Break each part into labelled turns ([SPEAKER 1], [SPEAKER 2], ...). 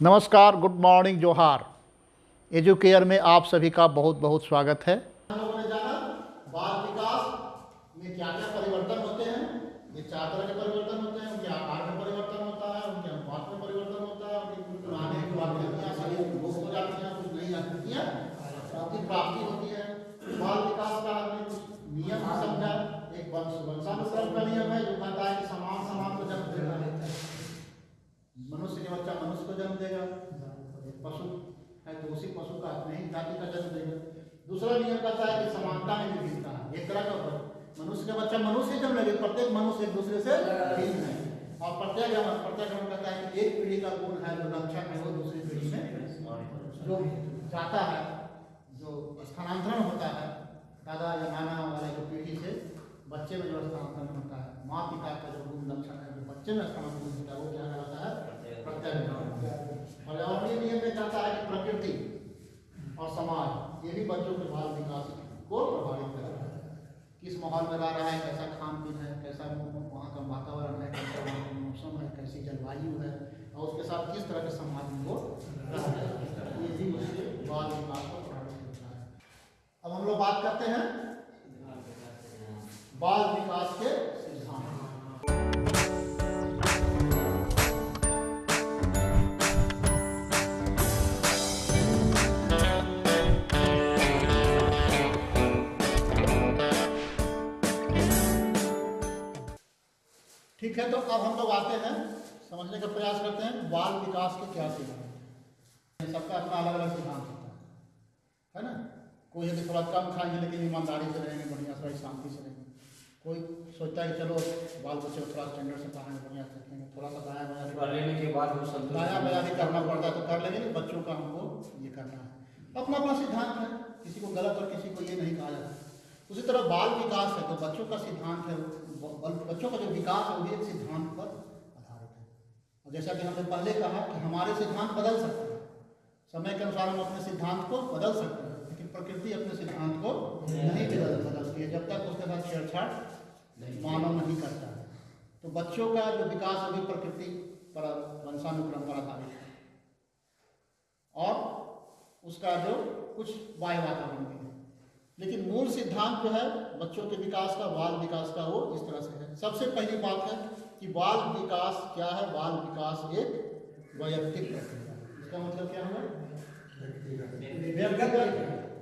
[SPEAKER 1] नमस्कार good morning जोहार। Educare में आप सभी का बहुत बहुत स्वागत है
[SPEAKER 2] हम लोगों ने जाना बाल विकास में क्या क्या परिवर्तन होते हैं ये चार तरह के परिवर्तन होते हैं उनके आकार में परिवर्तन होता है उनके अनुपात में परिवर्तन होता है उनकी कुछ पुराने जो आकृतियाँ शरीर में लोप हो जाती हैं कुछ नई आकृतियाँ उनकी प्राप्ति होती है बाल विकास का हमने कुछ नियम समझा एक वंश वंशानुक्रम का नियम है जो कहता है कि समान समान को जन्म देना है मनुष्य के बच्चा मनुष्य को जन्म देगा एक पशु है तो उसी पशु का अपने ही जाति का जन्म देगा दूसरा नियम कहता है कि समानता में विभिन्नता है एक तरह का ऊपर मनुष्य का बच्चा मनुष्य ही जन्म लेगा प्रत्येक मनुष्य एक दूसरे से भिन्न है। और प्रत्येक प्रत्येक कहता है कि एक पीढ़ी का गुण है, जो लक्षण है वो दूसरी पीढ़ी में जो जाता है, जो स्थानांतरण होता है, दादा या नाना वाले जो पीढ़ी से बच्चे में जो स्थानांतरण होता है, माँ पिता का जो गुण लक्षण है, जो बच्चे में स्थानांतरण होता है, वो क्या कहलाता है? प्रत्येक पर्यावरणीय नियम में कहता है कि प्रकृति और समाज, ये भी बच्चों के बाल विकास को प्रभावित करता है। किस माहौल में रह रहा है, कैसा खान पीन है, कैसा वातावरण है, कैसा का मौसम है, कैसी जलवायु है, और उसके साथ किस तरह के में वो ये भी उसके बाल विकास को प्रभावित करता है अब हम लोग बात करते हैं। बाल विकास के ठीक है तो अब हम लोग आते हैं समझने का प्रयास करते हैं बाल विकास के क्या सिद्धांत हैं। सबका अपना अलग अलग सिद्धांत होता है है ना? कोई यदि थोड़ा कम खाएँगे लेकिन ईमानदारी से रहेंगे बढ़िया से शांति से रहेंगे। कोई सोचता है कि चलो बाल बच्चे को थोड़ा स्टैंडर्ड से पढ़ाएँगे बढ़िया से रखेंगे थोड़ा सा दाया बाया
[SPEAKER 3] लेने के बाद वो
[SPEAKER 2] दाया बाया भी करना पड़ता है तो कर लेंगे बच्चों का हमको ये करना है। अपना अपना सिद्धांत है किसी को गलत और किसी को ये नहीं कहा जाता। उसी तरह बाल विकास है तो बच्चों का सिद्धांत है ब- बच्चों का जो विकास है वो भी एक सिद्धांत पर आधारित है। और जैसा कि हमने पहले कहा कि हमारे सिद्धांत बदल सकते हैं। समय के अनुसार हम अपने सिद्धांत को बदल सकते हैं लेकिन प्रकृति अपने सिद्धांत को नहीं बदल सकती है। जब तक उसके साथ छेड़छाड़ मानव नहीं करता है। तो बच्चों का जो विकास है वो प्रकृति पर वंशानुक्रम पर आधारित है। और उसका जो कुछ वायु वातावरण भी लेकिन मूल सिद्धांत जो है, बच्चों के विकास का, बाल विकास का वो इस तरह से है। सबसे पहली बात है कि बाल विकास क्या है? बाल विकास एक वैयक्तिक इसका मतलब क्या व्यक्तिगत।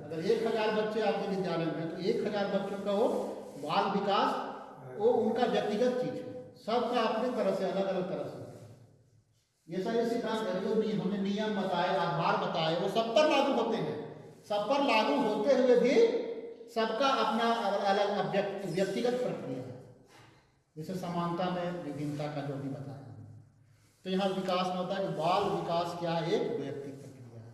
[SPEAKER 2] अगर एक हज़ार बच्चे आपके विद्यालय में हैं तो एक हज़ार बच्चों का वो बाल विकास, वो उनका व्यक्तिगत चीज़ है। सबका अपने तरह से अलग अलग तरह से। ये सारे सिद्धांत है, जो हमने नियम बताए, आधार बताए, वो सब पर लागू होते हैं। सब पर लागू होते हुए भी सबका अपना अलग व्यक्तिगत प्रक्रिया है। जैसे समानता में विभिन्नता का जो भी बताया। तो यहाँ विकास में होता है कि बाल विकास क्या एक वैयक्तिक प्रक्रिया है।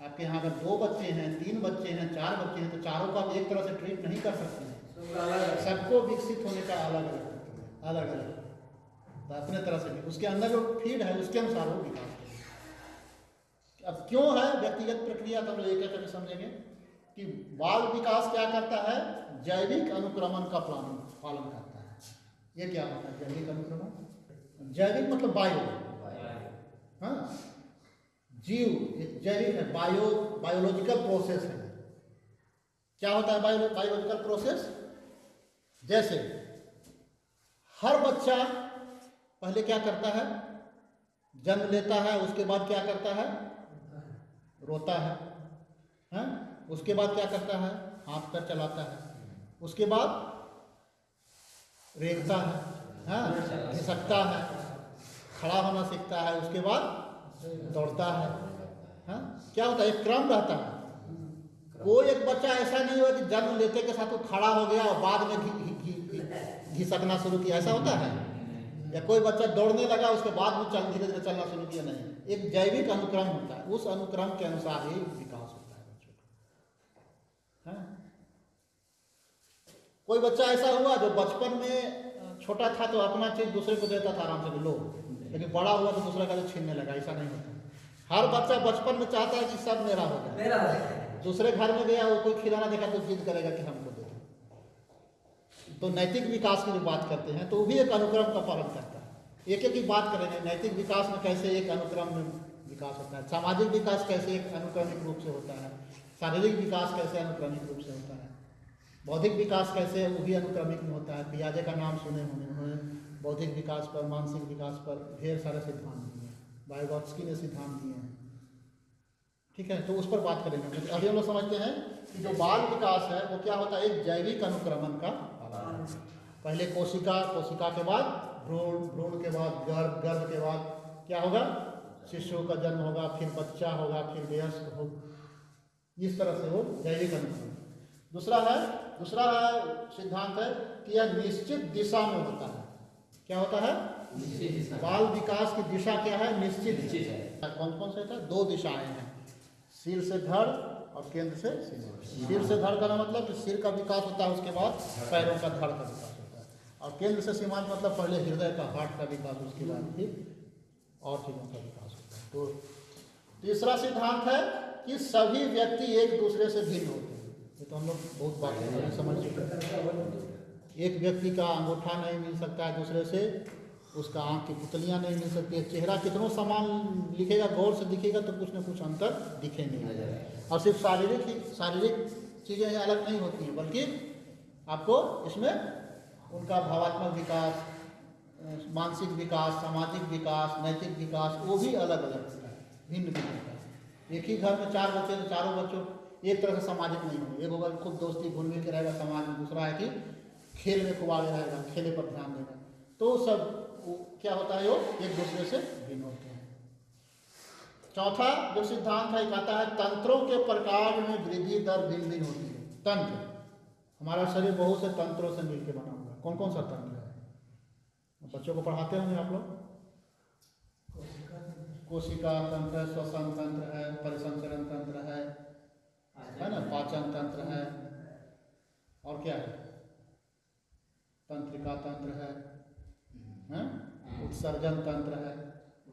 [SPEAKER 2] आपके यहाँ अगर दो बच्चे हैं, तीन बच्चे हैं, चार बच्चे हैं तो चारों को आप एक तरह से ट्रीट नहीं कर सकते हैं। सबको विकसित होने का अलग अलग अलग अलग तो अपने तरह से उसके अंदर जो फ़ीड है, उसके अनुसार वो विकास अब क्यों है व्यक्तिगत प्रक्रिया? तो हम लोग करके समझेंगे। कि बाल विकास क्या करता है? जैविक अनुक्रमण का पालन पालन करता है। ये क्या होता है? जैविक अनुक्रमण? जैविक मतलब बायो। हाँ। जीव एक जैविक है बायो बायोलॉजिकल प्रोसेस है। क्या होता है बायो बायोलॉजिकल प्रोसेस? जैसे हर बच्चा पहले क्या करता है? जन्म लेता है उसके बाद क्या करता है। रोता है। हैं? उसके बाद क्या करता है? हाथ पैर चलाता है। उसके बाद रेखता है। हैं? घिसकता है। खड़ा होना सीखता है। उसके बाद दौड़ता है। हैं? क्या होता है? एक क्रम रहता है। कोई एक बच्चा ऐसा नहीं हुआ कि जन्म लेते के साथ वो खड़ा हो गया और बाद में घिसकना शुरू किया। ऐसा होता है? या कोई बच्चा दौड़ने लगा, उसके बाद में चल धीरे धीरे चलना शुरू किया? नहीं। एक जैविक अनुक्रम होता है। उस अनुक्रम के अनुसार ही है हैं? कोई बच्चा ऐसा हुआ जो बचपन में छोटा था तो अपना चीज़ दूसरे को देता था आराम से कि लो। लेकिन बड़ा हुआ तो दूसरा का तो छीनने लगा ऐसा नहीं होता। हर बच्चा बचपन में चाहता है कि सब मेरा हो जाए।
[SPEAKER 3] मेरा
[SPEAKER 2] दूसरे घर में गया वो कोई खिलाना देखा तो जिद करेगा कि हमको दे। दो तो नैतिक विकास की जो बात करते हैं तो वो भी एक अनुक्रम का पालन करता है। एक एक की बात करेंगे नैतिक विकास में कैसे एक अनुक्रम में विकास होता है? सामाजिक विकास कैसे एक अनुक्रमिक रूप से होता है? शारीरिक विकास कैसे अनुक्रमिक रूप से होता है? बौद्धिक विकास कैसे वो भी अनुक्रमिक में होता है। पियाजे का नाम सुने होंगे उन्होंने। बौद्धिक विकास पर, मानसिक विकास पर ढेर सारे सिद्धांत दिए हैं। बायोगॉट्सकी ने सिद्धांत दिए हैं। ठीक है तो उस पर बात करेंगे तो अभी हम लोग समझते हैं कि जो बाल विकास है, वो क्या होता है? एक जैविक अनुक्रमण का पहले कोशिका कोशिका के बाद भ्रूण भ्रूण के बाद गर्भ गर्भ के बाद क्या होगा? शिशु का जन्म होगा, फिर बच्चा होगा, फिर वयस्क हो इस तरह से वो जैविक अनुक्रमण दूसरा है दूसरा सिद्धांत है कि यह निश्चित दिशा में होता है। क्या होता है? बाल विकास की दिशा क्या है? निश्चित है। कौन कौन से था? दो दिशाएँ हैं। सिर से धड़ और केंद्र से सिर। सिर से धड़ का मतलब कि सिर का विकास होता है उसके बाद पैरों का धड़ का विकास होता है। और केंद्र से सीमांत मतलब पहले हृदय का हार्ट का विकास उसके बाद फिर और चीज़ों का विकास होता है। तो तीसरा सिद्धांत है कि सभी व्यक्ति एक दूसरे से भिन्न होते हैं। ये तो हम लोग बहुत बात समझ चुके एक व्यक्ति का अंगूठा नहीं मिल सकता है दूसरे से, उसका आँख की पुतलियाँ नहीं मिल सकती है, चेहरा कितनों समान लिखेगा, गौर से दिखेगा तो कुछ ना कुछ अंतर दिखे दिखेंगे। और सिर्फ़ शारीरिक ही, शारीरिक चीज़ें अलग नहीं होती हैं, बल्कि आपको इसमें उनका भावात्मक विकास, मानसिक विकास, सामाजिक विकास, नैतिक विकास, वो भी अलग अलग भिन्न भिन्न है। एक ही घर में चार बच्चे तो चारों बच्चों एक तरह से सामाजिक नहीं होंगे। एक होगा खूब दोस्ती घुल मिल के रहेगा समाज में, दूसरा है कि खेल में खूब आगे रहेगा, खेले पर ध्यान देगा। तो सब क्या होता है, वो एक दूसरे से भिन्न होते हैं। चौथा जो सिद्धांत है कहता है, तंत्रों के प्रकार में वृद्धि दर भिन्न भिन्न होती है। तंत्र। हमारा शरीर बहुत से तंत्रों से मिलकर बना हुआ है। कौन कौन सा तंत्र है? बच्चों को पढ़ाते होंगे आप लोग? कोशिका तंत्र है श्वसन तंत्र है परिसंचरण तंत्र है है ना? पाचन तंत्र है। और क्या है? तंत्रिका तंत्र है हैं? उत्सर्जन तंत्र है।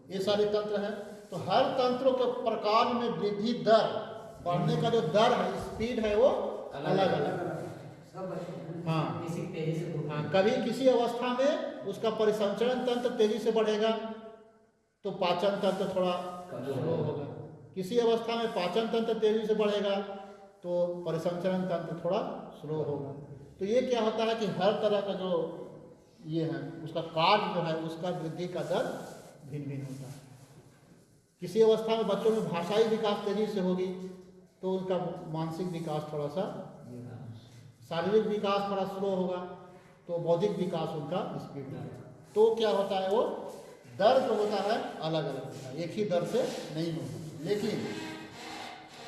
[SPEAKER 2] ये सारे तंत्र है। तो हर तंत्रों के प्रकार में वृद्धि दर बढ़ने का जो दर है स्पीड है वो अलग अलग हाँ। हाँ कभी किसी अवस्था में उसका परिसंचरण तंत्र तेज़ी से बढ़ेगा। तो पाचन तंत्र थोड़ा स्लो होगा किसी अवस्था में पाचन तंत्र तेज़ी से बढ़ेगा तो परिसंचरण तंत्र थोड़ा स्लो होगा। तो ये क्या होता है कि हर तरह का जो ये है, उसका कार्य जो है, उसका वृद्धि का दर भिन्न भिन्न होता है। किसी अवस्था में बच्चों में भाषाई विकास तेज़ी से होगी तो उनका मानसिक विकास थोड़ा सा शारीरिक विकास थोड़ा स्लो होगा तो बौद्धिक विकास उनका स्पीड होगा। तो क्या होता है वो दर जो होता है अलग अलग होता है। एक ही दर से नहीं होता। लेकिन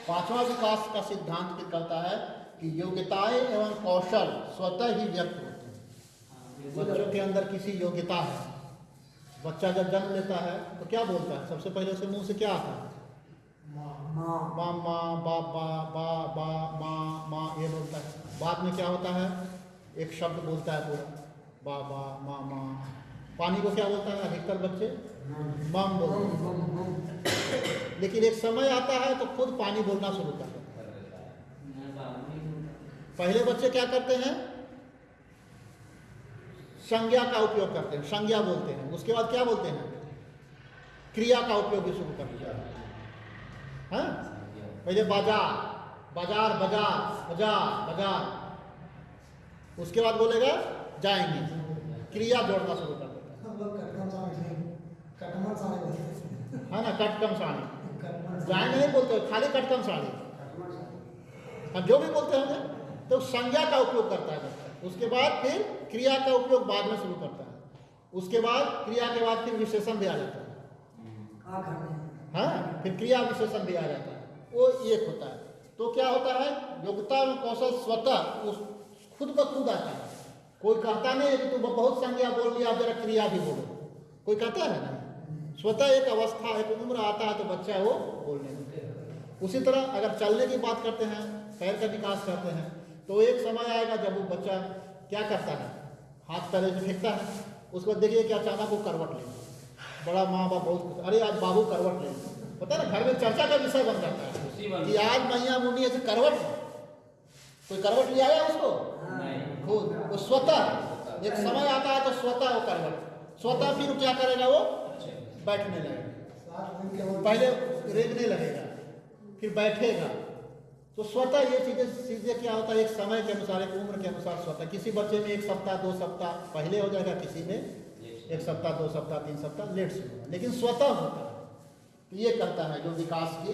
[SPEAKER 2] पांचवा विकास का सिद्धांत क्या कहता है कि योग्यताएँ एवं कौशल स्वतः ही व्यक्त होते हैं। बच्चों के अंदर किसी योग्यता है। बच्चा जब जन्म लेता है तो क्या बोलता है? सबसे पहले उसके मुँह से क्या आता है? माँ। माँ बा बा बा बा माँ माँ ये बोलता है। बाद में क्या होता है? एक शब्द बोलता है पूरा बा बा माँ माँ। पानी को क्या बोलता है? अधिकतर बच्चे मम बोलते हैं। लेकिन एक समय आता है तो खुद पानी बोलना शुरू कर है। पहले बच्चे क्या करते हैं? संज्ञा का उपयोग करते हैं, संज्ञा बोलते हैं। उसके बाद क्या बोलते हैं? क्रिया का उपयोग भी शुरू कर दिया हाँ? पहले बाज़ार बाज़ार बाज़ार बाज़ार बाज़ार। उसके बाद बोलेगा जाएँगे। क्रिया जोड़ना शुरू कर देता
[SPEAKER 4] हम लोग कटकम साड़ी साड़ी बोलते है।
[SPEAKER 2] ना कटकम साड़ी जाएँगे नहीं बोलते खाली कटकम साड़ी हम जो भी बोलते होंगे तो संज्ञा का उपयोग करता है। उसके बाद फिर क्रिया का उपयोग बाद में शुरू करता है। उसके बाद क्रिया के बाद फिर विशेषण भी आ जाता है। हाँ फिर क्रिया विशेषण भी आ जाता है। वो एक होता है। तो क्या होता है? योग्यता और कौशल स्वतः उस खुद ब खुद आता है। कोई कहता नहीं है कि तुम बहुत संज्ञा बोल लिया जरा क्रिया भी बोलो। कोई कहता है ना? स्वतः एक अवस्था एक उम्र आता है तो बच्चा वो बोलने लगता है। उसी तरह अगर चलने की बात करते हैं पैर का विकास करते हैं तो एक समय आएगा जब वो बच्चा क्या करता है? हाथ पैर से फेंकता है उसके बाद देखिए कि अचानक वो करवट लेगा बड़ा माँ बाप बहुत अरे आज बाबू करवट ले पता है ना घर में चर्चा का विषय बन जाता है कि आज मैया मुनि ऐसे करवट कोई करवट ले आया उसको? खुद वो स्वतः एक समय आता है तो स्वतः वो करवट स्वतः फिर क्या करेगा वो? बैठने लगेगा पहले रेंगने लगेगा, फिर बैठेगा। तो स्वतः ये चीज़ें चीज़ें क्या होता है? एक समय के अनुसार, एक उम्र के अनुसार स्वतः। किसी बच्चे में एक सप्ताह, दो सप्ताह पहले हो जाएगा, किसी में एक सप्ताह, दो सप्ताह, तीन सप्ताह लेट से होगा। लेकिन स्वतः होता है। तो ये कहता है जो विकास की,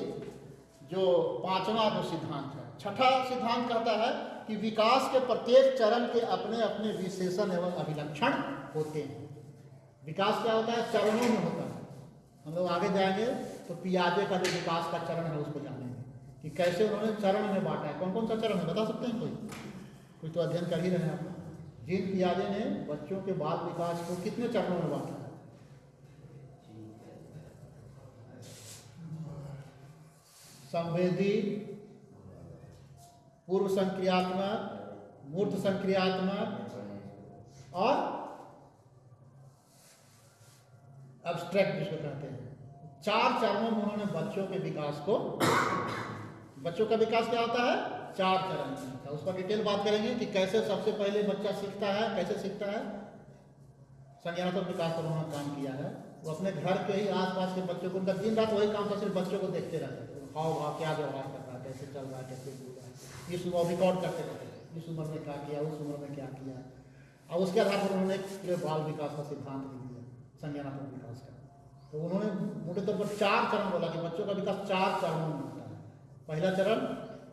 [SPEAKER 2] जो पांचवा जो सिद्धांत है। छठा सिद्धांत कहता है कि विकास के प्रत्येक चरण के अपने अपने विशेषण एवं अभिलक्षण होते हैं। विकास क्या होता है? चरणों में होता है। हम लोग आगे जाएँगे तो पियाजे का जो विकास का चरण है उसको जानेंगे कि कैसे उन्होंने चरण में बांटा है। कौन कौन सा चरण है? बता सकते हैं कोई? कोई तो अध्ययन कर ही रहे हैं आप। जीन पियाजे ने बच्चों के बाल विकास को कितने चरणों में बांटा? है संवेदी, पूर्व संक्रियात्मक, मूर्त संक्रियात्मक और अब्स्ट्रैक्ट जिसको कहते हैं। चार चरणों में उन्होंने बच्चों के विकास को बच्चों का विकास क्या होता है? चार चरण में उस पर डिटेल बात करेंगे कि कैसे सबसे पहले बच्चा सीखता है, कैसे सीखता है। संज्ञानात्मक विकास पर उन्होंने काम किया है। वो अपने घर के ही आसपास के बच्चों को, उनका दिन रात वही काम था, सिर्फ़ बच्चों को देखते रहते थे। हाव भाव, क्या व्यवहार कर रहा है, कैसे चल रहा है, कैसे बोल रहा है। इस उम्र रिकॉर्ड करते रहते इस उम्र में क्या किया, उस उम्र में क्या किया। और उसके आधार पर उन्होंने बाल विकास का सिद्धांत दिया संज्ञानात्मक विकास का। तो उन्होंने मोटे तौर पर चार चरण बोला कि बच्चों का विकास चार चरणों में होता है। पहला चरण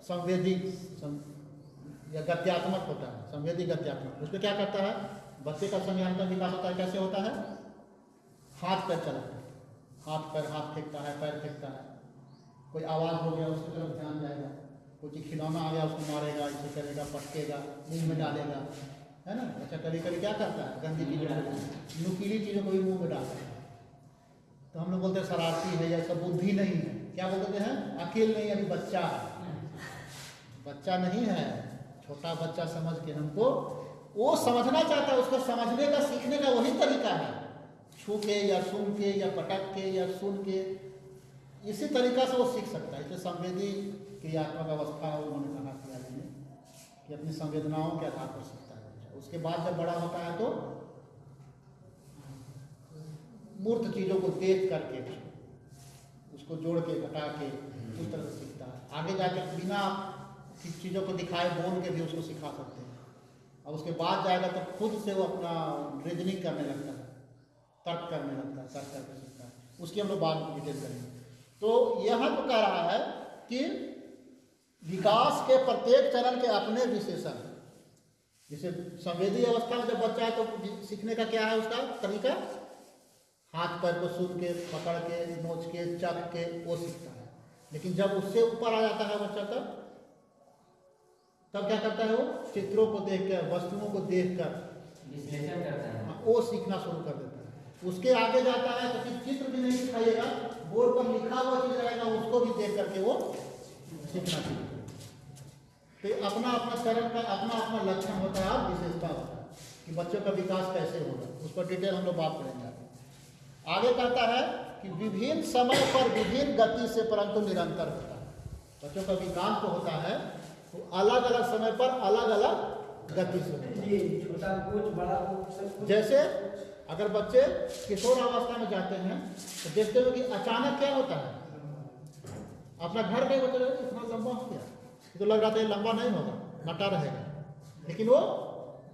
[SPEAKER 2] संवेदी सं, या गत्यात्मक होता है संवेदी गत्यात्मक। उसमें क्या करता है? बच्चे का संज्ञानात्मक विकास होता है कैसे होता है? हाथ पैर चलाता है। हाथ पैर हाथ फेंकता है पैर फेंकता है। कोई आवाज़ हो गया उसकी तरफ़ ध्यान जाएगा। कोई खिलौना आ गया उसको मारेगा इसे करेगा पटकेगा मुँह में डालेगा। है ना? अच्छा कभी कभी क्या करता है? गंदी चीज़ें है। नुकीली चीज़ों को भी मुँह में डालता है। तो हम लोग बोलते हैं, शरारती है, या सब बुद्धि नहीं है। क्या बोलते हैं? अकेल नहीं, अभी बच्चा है। बच्चा नहीं है। छोटा बच्चा समझ के हमको, वो समझना चाहता है, उसको समझने का, सीखने का वही तरीका है। छू के, या सुन के, या पटक के, या सुन के। इसी तरीका से वो सीख सकता है। इसे संवेदी क्रियात्मक अवस्था उन्होंने कहा कि अपनी संवेदनाओं के आधार पर सीखता है। उसके बाद जब बड़ा होता है तो मूर्त चीज़ों को देख करके उसको जोड़ के, घटा के उस तरह से सीखता है। आगे जाके बिना चीज़ों को दिखाए, बोल के भी उसको सिखा सकते हैं। और उसके बाद जाएगा तो खुद से वो अपना रीजनिंग करने लगता है, तर्क करने लगता है, तर्क करके सीखता है। उसकी हम लोग में डिटेल करेंगे। तो यह तो कह रहा है कि विकास के प्रत्येक चरण के अपने विशेषण हैं। जैसे संवेदी अवस्था में जब बच्चा है तो सीखने का क्या है उसका तरीका? हाथ पैर को सुन के पकड़ के नोच के चख के वो सीखता है। लेकिन जब उससे ऊपर आ जाता है बच्चा तब तब क्या करता है वो? चित्रों को देख कर वस्तुओं को देख कर
[SPEAKER 3] विश्लेषण करता है।
[SPEAKER 2] वो सीखना शुरू कर देता है। उसके आगे जाता है तो फिर चित्र भी नहीं दिखाइएगा बोर्ड पर लिखा हुआ चीज़ रहेगा उसको भी देख करके वो सीखना शुरू तो अपना अपना चरण का अपना अपना लक्षण होता है और विशेषता होता है कि बच्चों का विकास कैसे होगा उस पर डिटेल हम लोग बात करेंगे आगे। कहता है कि विभिन्न समय पर विभिन्न गति से परंतु निरंतर होता है। बच्चों का विकास तो होता है तो अलग अलग समय पर अलग अलग गति से होता है। जैसे अगर बच्चे किशोर अवस्था में जाते हैं तो देखते हो कि अचानक क्या होता है? अपना घर के बच्चे इतना लंबा हो गया। तो लग रहा था ये लंबा नहीं होगा नटा रहेगा। लेकिन वो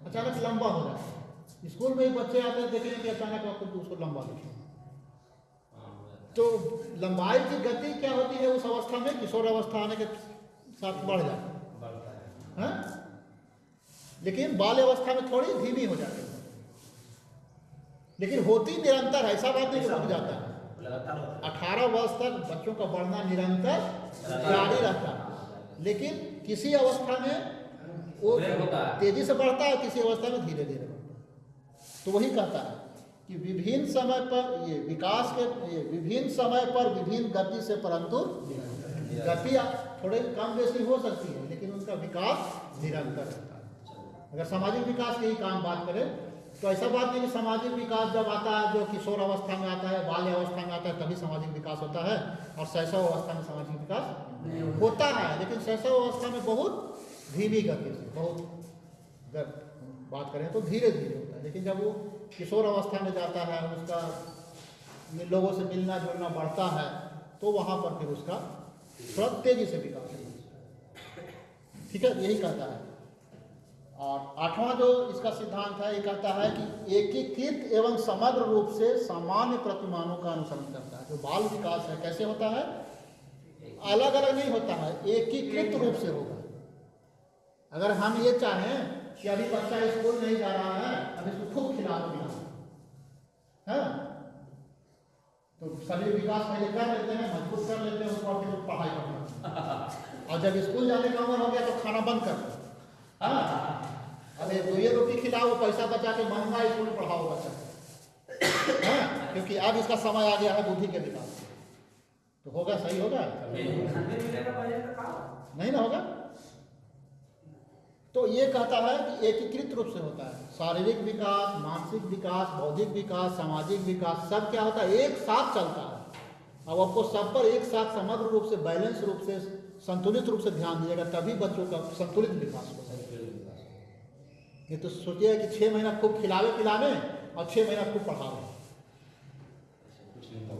[SPEAKER 2] अचानक लंबा हो जाता है। स्कूल में ही बच्चे आते हैं देखेंगे कि अचानक आपको उसको लंबा दिखेगा। तो लंबाई की गति क्या होती है उस अवस्था में? किशोर अवस्था आने के साथ बढ़ जाती है।
[SPEAKER 3] बढ़ता
[SPEAKER 2] लेकिन बाल अवस्था में थोड़ी धीमी हो जाती है। लेकिन होती निरंतर है ऐसा बात नहीं रुक जाता है।
[SPEAKER 3] है।
[SPEAKER 2] अठारह वर्ष तक बच्चों का बढ़ना निरंतर जारी रहता है। लेकिन किसी अवस्था में वो। तेज़ी से बढ़ता है किसी अवस्था में धीरे धीरे बढ़ता है तो वही कहता है कि विभिन्न समय पर ये विकास के ये विभिन्न समय पर विभिन्न गति से परंतु गति थोड़े कम बेसी हो सकती है लेकिन उनका विकास निरंतर रहता है अगर सामाजिक विकास की ही काम बात करें तो ऐसा बात नहीं कि सामाजिक विकास जब आता है, जो किशोर अवस्था में आता है, बाल्य अवस्था में आता है, तभी सामाजिक विकास होता है और शैशव अवस्था में सामाजिक विकास होता है। लेकिन शैशव अवस्था में बहुत धीमी गति से, बहुत अगर बात करें तो धीरे धीरे होता है। लेकिन जब वो किशोर अवस्था में जाता है, उसका लोगों से मिलना जुलना बढ़ता है तो वहाँ पर फिर उसका थोड़ा तेज़ी से विकास ठीक है? यही कहता है। और आठवां जो इसका सिद्धांत है ये कहता है कि एकीकृत एवं समग्र रूप से सामान्य प्रतिमानों का अनुसरण करता है। जो बाल विकास है कैसे होता है? अलग अलग नहीं होता है एकीकृत रूप से होगा। अगर हम ये चाहें कि अभी बच्चा स्कूल नहीं जा रहा है अभी इसको खूब खिला पिला है? तो सभी विकास पहले कर लेते हैं मज़बूत कर लेते हैं उसके फिर पढ़ाई करते हैं। और जब स्कूल जाने का उम्र हो गया तो खाना बंद कर दो। हाँ? अरे दो ये रोटी खिलाओ पैसा बचा के महँगा स्कूल में पढ़ाओ बच्चा। हाँ क्योंकि अब इसका समय आ गया है बुद्धि के विकास तो होगा, सही होगा? नहीं ना होगा? तो ये कहता है कि एकीकृत रूप से होता है। शारीरिक विकास, मानसिक विकास, बौद्धिक विकास, सामाजिक विकास, सब क्या होता है? एक साथ चलता है। अब आपको सब पर एक साथ समग्र रूप से, बैलेंस रूप से, संतुलित रूप से ध्यान दिएगा तभी बच्चों का संतुलित विकास होगा। ये तो सोचिए कि छः महीना खूब खिलावे पिलावे और छः महीना खूब पढ़ावे।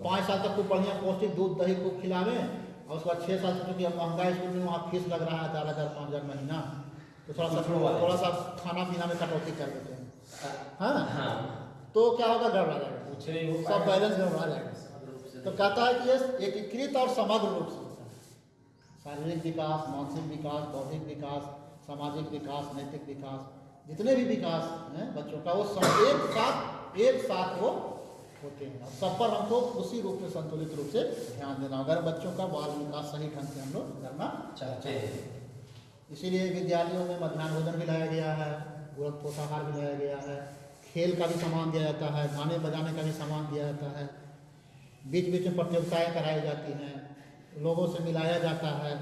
[SPEAKER 2] पाँच साल तक खूब बढ़िया पौष्टिक दूध दही खूब खिलावे और उसके बाद छः साल से क्योंकि अब महँगा स्कूल में वहाँ फ़ीस लग रहा है चार हज़ार पाँच हज़ार महीना तो थोड़ा सा थोड़ा सा खाना पीना में कटौती कर देते हैं। हाँ? तो क्या होगा? गड़बड़ा जाएगा सब बैलेंस गड़बड़ा जाएगा तो कहता है कि ये एकीकृत और समग्र रूप से। शारीरिक विकास मानसिक विकास बौद्धिक विकास सामाजिक विकास नैतिक विकास जितने भी विकास हैं बच्चों का, वो सब एक साथ एक साथ वो होते हैं। सब पर हमको उसी रूप में संतुलित रूप से ध्यान देना अगर बच्चों का बाल विकास सही ढंग से हम लोग करना चाहते हैं। इसीलिए विद्यालयों में मध्यान्ह भोजन भी लाया गया है पूरक पोषाहार भी लाया गया है, खेल का भी सामान दिया जाता है, गाने बजाने का भी सामान दिया जाता है बीच बीच में प्रतियोगिताएँ कराई जाती हैं, लोगों से मिलाया जाता है।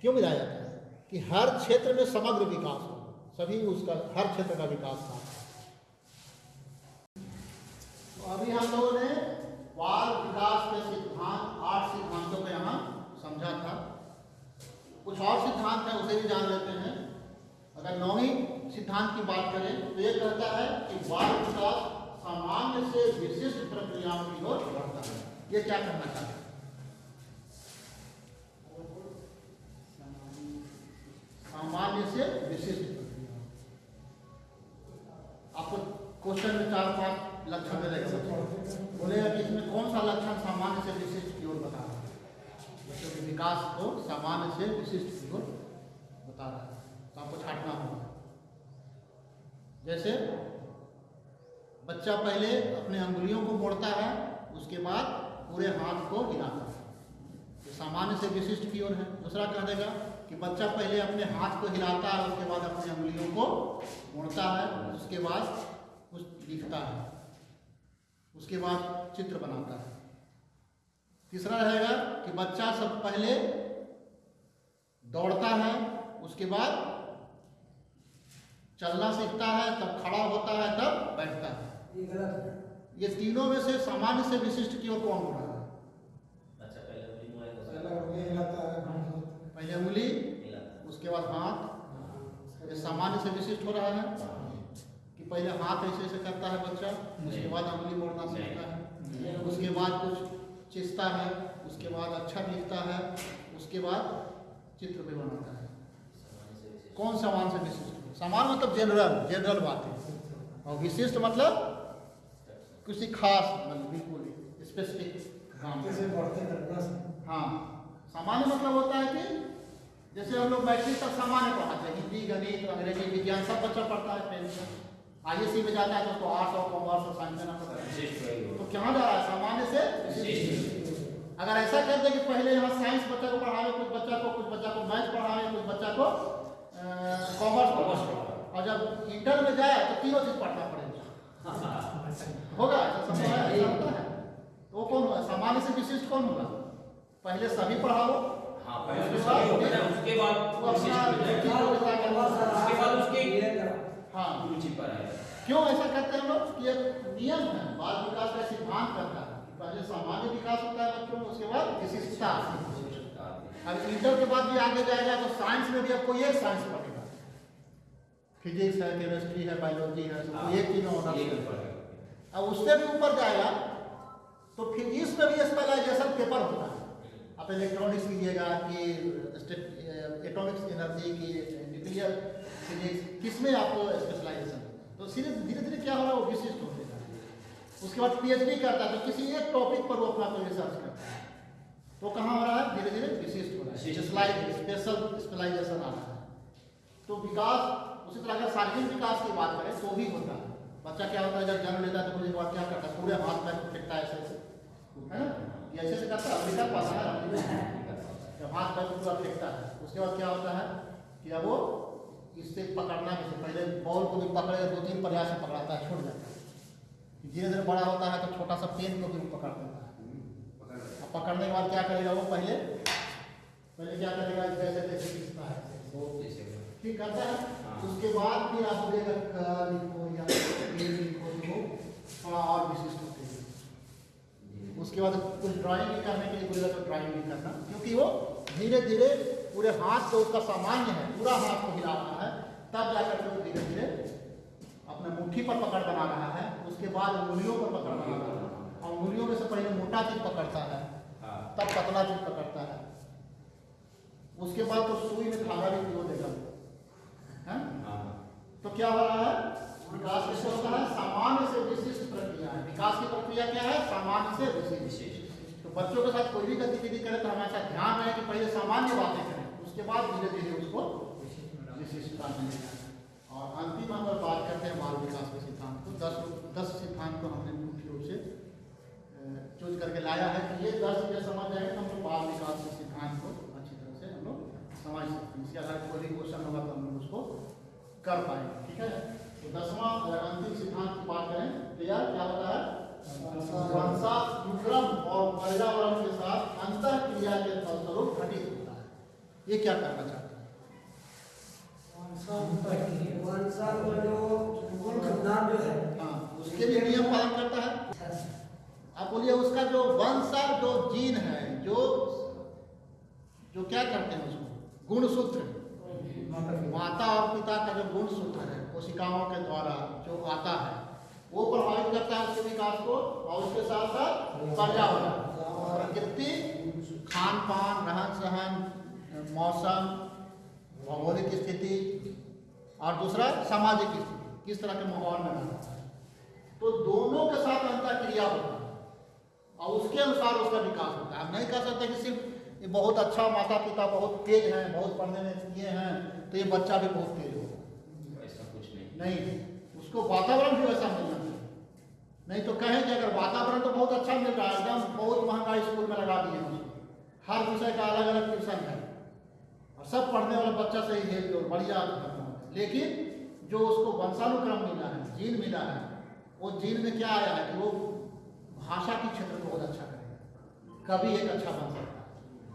[SPEAKER 2] क्यों मिलाया जाता है? कि हर क्षेत्र में समग्र विकास हो। सभी उसका हर क्षेत्र का विकास था। तो अभी हम लोगों ने बाल विकास के सिद्धांत, आठ सिद्धांतों को यहाँ समझा था। कुछ और सिद्धांत है, उसे भी जान लेते हैं। अगर नौवीं सिद्धांत की बात करें तो ये कहता है कि बाल विकास सामान्य से विशिष्ट प्रक्रियाओं की ओर बढ़ता है। ये क्या कहना चाहते हैं सामान्य से विशिष्ट प्रक्रिया आपको क्वेश्चन में चार पाँच लक्षण मिलेगा बोलेगा कि इसमें कौन सा लक्षण सामान्य से विशिष्ट की ओर बता रहा है बच्चों के विकास को सामान्य से विशिष्ट की ओर बता रहा है तो आपको छाटना होगा जैसे बच्चा पहले अपने अंगुलियों को मोड़ता है, उसके बाद पूरे हाथ को हिलाता है। ये सामान्य से विशिष्ट की ओर है। दूसरा कह देगा कि बच्चा पहले अपने हाथ को हिलाता है, उसके बाद अपनी अंगुलियों को मोड़ता है, उसके बाद कुछ लिखता है, उसके बाद चित्र बनाता है। तीसरा रहेगा कि बच्चा सब पहले दौड़ता है, उसके बाद चलना सीखता है तब खड़ा होता है तब बैठता है।
[SPEAKER 4] ये गलत है
[SPEAKER 2] ये तीनों में से सामान्य से विशिष्ट की ओर कौन हो रहा है?
[SPEAKER 3] अच्छा पहले
[SPEAKER 4] हिलाता है है।
[SPEAKER 2] पहले उंगली उसके बाद हाथ। ये सामान्य से विशिष्ट हो रहा है? कि पहले हाथ ऐसे ऐसे करता है बच्चा उसके बाद उंगली मोड़ना सीखता है। उसके बाद कुछ चिस्ता है उसके बाद अच्छा लिखता है उसके बाद चित्र भी बनाता है। कौन सामान से विशिष्ट? सामान मतलब जनरल जनरल बात। है और विशिष्ट मतलब किसी खास मतलब बिल्कुल स्पेसिफिक काम
[SPEAKER 4] जैसे बढ़ते करना से।
[SPEAKER 2] हाँ सामान्य मतलब होता है कि जैसे हम लोग मैट्रिक तक सामान्य पढ़ाते हैं हिंदी गणित अंग्रेज़ी विज्ञान सब बच्चा पढ़ता है टेंथ में आई एस सी में जाता है तो उसको आर्ट्स और कॉमर्स और साइंस देना पड़ता है। तो कहाँ जा रहा है? सामान्य से अगर ऐसा कर दे कि पहले यहाँ साइंस बच्चा को पढ़ावे कुछ बच्चा को कुछ बच्चा को मैथ पढ़ावे कुछ बच्चा को कॉमर्स
[SPEAKER 3] कॉमर्स
[SPEAKER 2] और जब इंटर में जाए तो तीनों चीज़ पड़ेगा होगा है, है। तो वो कौन होगा सामान्य से विशिष्ट कौन होगा पहले सभी पढ़ाओ।
[SPEAKER 3] हाँ उसके बाद होता है हो
[SPEAKER 4] ये
[SPEAKER 2] हाँ।
[SPEAKER 3] है
[SPEAKER 2] क्यों ऐसा करते हैं हम लोग? एक नियम है बाल विकास का सिद्धांत करता है पहले सामान्य विकास होता है बच्चों में उसके बाद विशिष्टता। अब इंटर के बाद भी आगे जाएगा तो साइंस में भी आपको एक साइंस पढ़ेगा फिजिक्स है केमिस्ट्री है बायोलॉजी है सबको एक चीज़ में होना। अब उससे भी ऊपर जाएगा तो फिजिक्स में भी स्पेशलाइजेशन पेपर होता है। आप इलेक्ट्रॉनिक्स कीजिएगा कि एटॉमिक्स एनर्जी की न्यूक्लियर फिजिक्स किसमें आपको स्पेशलाइजेशन तो धीरे धीरे धीरे क्या हो रहा है वो विशिष्ट होते जा है। उसके बाद पीएचडी करता है तो किसी एक टॉपिक पर वो अपना कोई रिसर्च करता है। तो कहाँ हो रहा है? धीरे धीरे विशिष्ट हो रहा है। स्पेशल स्पेशलाइजेशन आ रहा है। तो विकास उसी तरह अगर शारीरिक विकास की बात करें तो भी होता है। बच्चा क्या होता है, जब जन्म लेता है तो मुझे क्या करता है? पूरे हाथ पैर को फेंकता है ऐसे ऐसे है ना? ये ऐसे करता है अमेरिका पास जब हाथ पैर पूरा फेंकता है, उसके बाद क्या होता है कि अब वो इससे पकड़ना भी पहले बॉल को भी पकड़ेगा दो तीन प्रयास से पकड़ाता है, छोड़ जाता है। धीरे धीरे बड़ा होता है तो छोटा सा पेन को भी पकड़ लेता है। अब पकड़ने के बाद क्या करेगा वो पहले? पहले क्या करेगा? जैसे जैसे खींचता है ठीक करता है, उसके बाद फिर आप लिखो या लिखो तो थोड़ा और विशिष्ट होते हैं। उसके बाद कुछ ड्राइंग भी करने के लिए बोलेगा तो ड्राइंग भी करना, क्योंकि वो धीरे धीरे पूरे हाथ से उसका सामान्य है, पूरा हाथ को हिला रहा है, तब जाकर के धीरे धीरे अपने मुट्ठी पर पकड़ बना रहा है, उसके बाद उंगलियों पर पकड़ बना रहा है। और उंगलियों में से पहले मोटा चीज़ पकड़ता है, तब पतला चीज़ पकड़ता है। उसके बाद तो सुई में धागा भी पिरो देगा? क्या हो रहा है? विकास किससे होता है? सामान्य से विशिष्ट प्रक्रिया है। विकास की प्रक्रिया क्या है? सामान्य से विशिष्ट। तो बच्चों के साथ कोई भी गतिविधि करें तो हमेशा ध्यान रहे कि पहले सामान्य बातें करें, उसके बाद धीरे धीरे उसको विशिष्टता मिलेगा। और अंतिम अगर बात करते हैं बाल विकास के सिद्धांत को। दस दस सिद्धांत को हमने मुख्य रूप से चूज़ करके लाया है कि ये दस ये समझ जाएँगे तो हम लोग बाल विकास के सिद्धांत को अच्छी तरह से हम लोग समझ सकते हैं। इसके आधार कोई भी क्वेश्चन होगा तो हम लोग उसको कर पाएँगे ठीक है? तो दसवां अगर अंतिम सिद्धांत की बात करें तो यार क्या होता है? वंशानुक्रम और पर्यावरण के साथ अंतर क्रिया के फलस्वरूप घटित होता है। ये क्या करना चाहते हैं?
[SPEAKER 4] जो जो है।
[SPEAKER 2] हाँ उसके लिए नियम पालन करता है। आप बोलिए उसका जो वंशा जो जीन है जो जो क्या करते हैं उसको? गुणसूत्र माता और पिता का जो गुण सूत्र है, कोशिकाओं के द्वारा जो आता है, वो प्रभावित करता है उसके विकास को और उसके साथ साथ पर्यावरण प्रकृति खान पान रहन सहन मौसम, भौगोलिक स्थिति और दूसरा सामाजिक स्थिति, किस तरह के माहौल में रहना है। तो दोनों के साथ अंतर क्रिया होता है और उसके अनुसार उसका विकास होता है। हम नहीं कह सकते कि सिर्फ़ ये बहुत अच्छा माता पिता बहुत तेज हैं बहुत पढ़ने में ये हैं तो ये बच्चा भी बहुत तेज होगा।
[SPEAKER 3] ऐसा कुछ नहीं।
[SPEAKER 2] नहीं उसको वातावरण भी वैसा मिलना चाहिए नहीं तो कहें कि अगर वातावरण तो बहुत अच्छा मिल रहा है एकदम बहुत महँगा स्कूल में लगा दिए हैं हर विषय का अलग अलग ट्यूशन है। और सब पढ़ने वाला बच्चा सही है और बढ़िया लेकिन जो उसको वंशानुक्रम मिला है जीन मिला है वो जीन में क्या आया है कि वो भाषा के क्षेत्र में बहुत अच्छा करेगा। कभी एक अच्छा बन सकता है।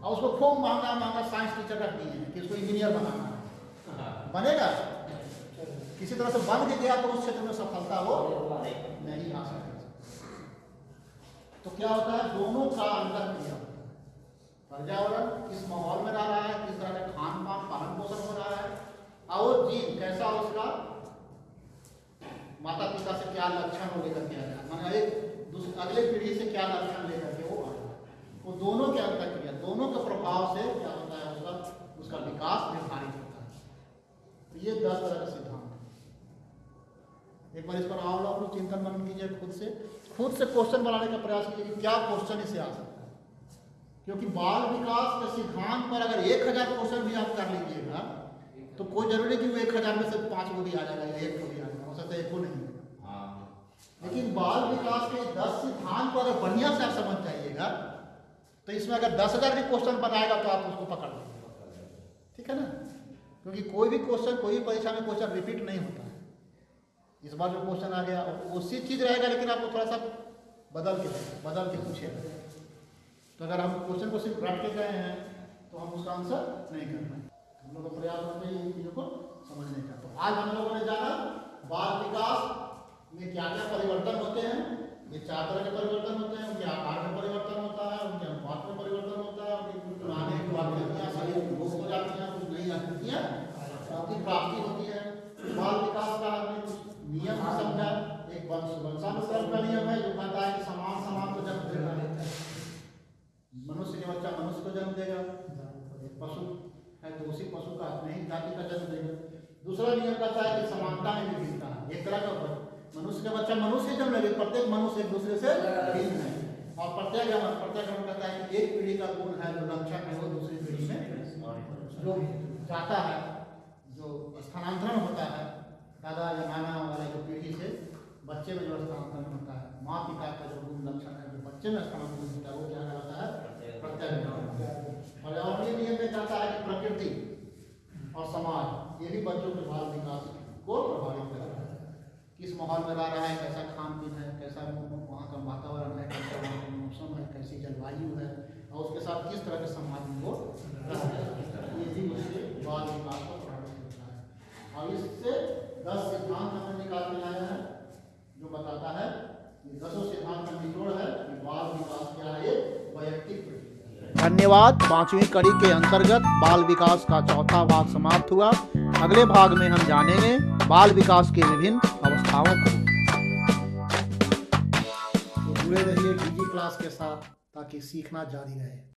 [SPEAKER 2] और उसको खूब महँगा महँगा साइंस टीचर रख दिए हैं कि उसको इंजीनियर बनाना है। बनेगा? किसी तरह से बन के गया तो उस क्षेत्र में सफलता वो नहीं आ सकती तो क्या होता है? दोनों का अंतर क्रिया। पर्यावरण किस माहौल में रह रहा है? किस तरह का खान पान पालन पोषण हो रहा है? और वो जीन कैसा उसका? माता पिता से क्या लक्षण वो लेकर के आया माना एक अगले पीढ़ी से क्या लक्षण लेकर के वो आया वो दोनों के अंतर क्रिया। दोनों के प्रभाव से क्या होता है उसका उसका विकास निर्धारित होता है। तो ये दस तरह का सिद्धांत है। एक बार इस पर आप लोग अपनी चिंतन मनन कीजिए खुद से। खुद से क्वेश्चन बनाने का प्रयास कीजिए कि क्या क्वेश्चन इससे आ सकता है। क्योंकि बाल विकास के सिद्धांत पर अगर एक हज़ार क्वेश्चन भी आप कर लीजिएगा तो कोई ज़रूरी नहीं कि वो एक हज़ार में से पाँच को भी आ जाएगा या एक को भी आ जाएगा हो सकता है एक को नहीं।
[SPEAKER 3] हाँ।
[SPEAKER 2] लेकिन बाल विकास के दस सिद्धांत को अगर बढ़िया से आप समझ जाइएगा तो इसमें अगर दस हज़ार भी क्वेश्चन बनाएगा तो आप उसको पकड़ लेंगे। ठीक है ना? क्योंकि कोई भी क्वेश्चन कोई भी परीक्षा में क्वेश्चन रिपीट नहीं होता है। इस बार जो क्वेश्चन आ गया उसी चीज़ रहेगा, लेकिन आपको थोड़ा सा बदल के बदल के पूछेगा। तो अगर हम क्वेश्चन को सिर्फ़ रट के गए हैं तो हम उसका आंसर नहीं कर पाए हम लोग का प्रयास चाहिए इन चीज़ों को समझने का। तो आज हम लोगों ने जाना बाल विकास में क्या क्या परिवर्तन होते हैं, ये चार तरह के परिवर्तन होते हैं, उनके आकार में परिवर्तन होता है, उनके की प्राप्ति होती है। बाल विकास का हमने कुछ नियम समझा एक वंश वंशानुक्रम का नियम है जो कहता है कि समान समान को जन्म देना। है मनुष्य के बच्चा मनुष्य को जन्म देगा। एक पशु है तो उसी पशु का अपने ही जाति का जन्म देगा। दूसरा नियम कहता है कि समानता में विभिन्नता। एक तरह का मनुष्य का बच्चा मनुष्य जन्म लेगा, प्रत्येक मनुष्य एक दूसरे से भिन्न है। और प्रत्येक प्रत्येक कहता है कि एक पीढ़ी का गुण है जो लक्षण है, वो दूसरी पीढ़ी में जो जाता है। स्थानांतरण होता है। दादा, या नाना वगैरह जो पीढ़ी से बच्चे में जो स्थानांतरण होता है, माँ पिता का जो गुण लक्षण है, जो बच्चे में स्थानांतरण होता है, वो क्या कहलाता है प्रत्येक पर्यावरणीय नियम में कहता है कि प्रकृति और समाज, ये भी बच्चों के बाल विकास को प्रभावित करता है। किस माहौल में रह रहा है, कैसा खान पीन है, कैसा वहाँ का वातावरण है, कैसा वहाँ का मौसम है, कैसी जलवायु है, और उसके साथ किस तरह के समाज में वो रह रहा है। ये भी उसके बाल विकास को और इससे दस सिद्धांत हमने निकाल के लाया है जो बताता है कि दसों सिद्धांत का निचोड़ है कि बाल विकास क्या है वैयक्तिक
[SPEAKER 1] धन्यवाद। पांचवी कड़ी के अंतर्गत बाल विकास का चौथा भाग समाप्त हुआ। अगले भाग में हम जानेंगे बाल विकास की विभिन्न अवस्थाओं को।
[SPEAKER 2] तो जुड़े रहिए डीजी क्लास के साथ ताकि सीखना जारी रहे।